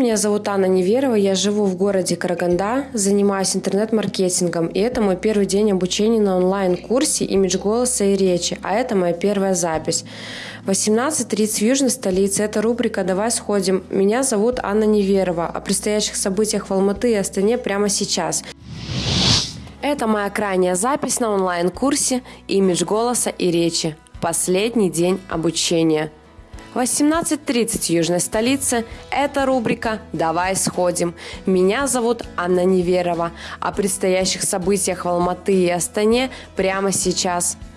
Меня зовут Анна Неверова, я живу в городе Караганда, занимаюсь интернет-маркетингом, и это мой первый день обучения на онлайн-курсе «Имидж голоса и речи», а это моя первая запись. 18.30 в южной столице, это рубрика «Давай сходим». Меня зовут Анна Неверова, о предстоящих событиях в Алматы и Астане прямо сейчас. Это моя крайняя запись на онлайн-курсе «Имидж голоса и речи». Последний день обучения – 18.30 в южной столице. Это рубрика «Давай сходим». Меня зовут Анна Неверова. О предстоящих событиях в Алматы и Астане прямо сейчас –